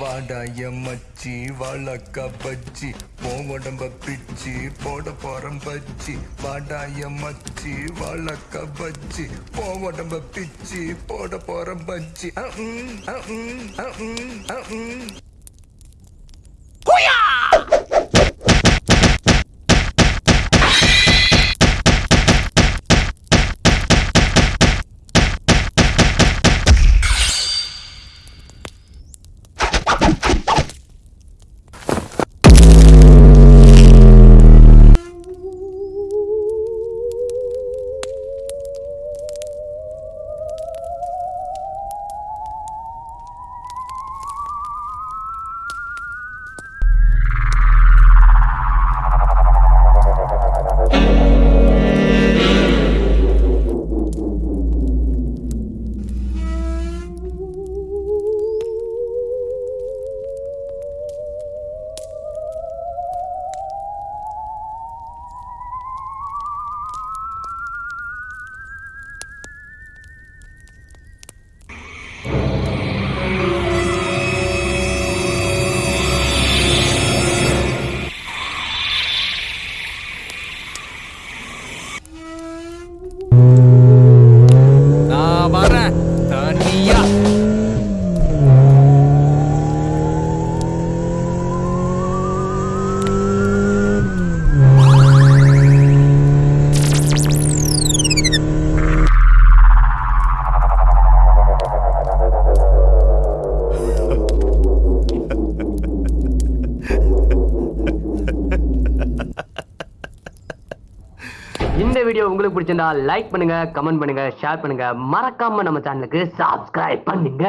வாடாய மச்சி வாழக்கா பச்சி உன் உடம்ப பிச்சி போட போறம் பச்சி. வாடாய மச்சி வாழக்கா பச்சி உன் உடம்ப பிச்சி போட போறம் பச்சி. இந்த வீடியோ உங்களுக்கு பிடிச்சிருந்தா லைக் பண்ணுங்க கமெண்ட் பண்ணுங்க ஷேர் பண்ணுங்க. மறக்காம நம்ம சேனலுக்கு சப்ஸ்கிரைப் பண்ணுங்க.